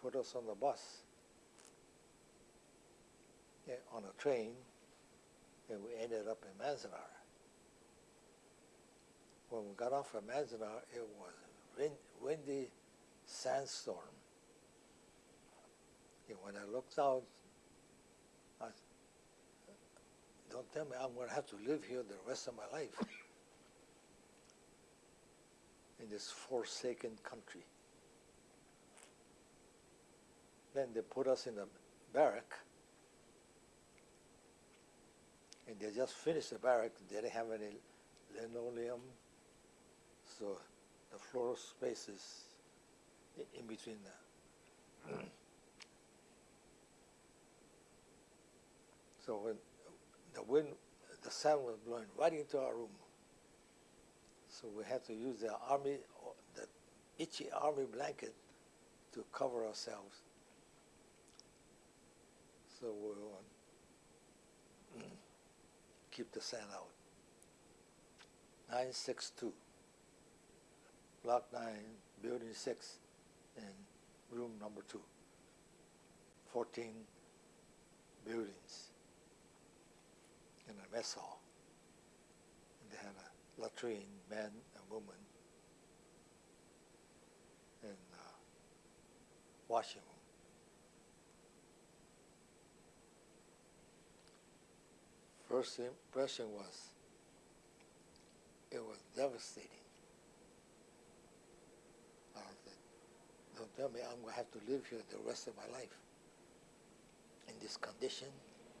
put us on the bus, yeah, on a train, and we ended up in Manzanar. When we got off at Manzanar, it was wind, windy sandstorm. And when I looked out, I, don't tell me I'm going to have to live here the rest of my life in this forsaken country. Then they put us in a barrack, and they just finished the barrack. They didn't have any linoleum, so the floor spaces i- in between the. so when the wind, the sun was blowing right into our room. So we had to use the army, the itchy army blanket to cover ourselves. So we would keep the sand out. 962, Block 9, Building 6, and room number 2. 14 buildings in a mess hall. And they had a latrine, man and woman, and uh, washing room. First impression was it was devastating. I said, don't tell me I'm going to have to live here the rest of my life in this condition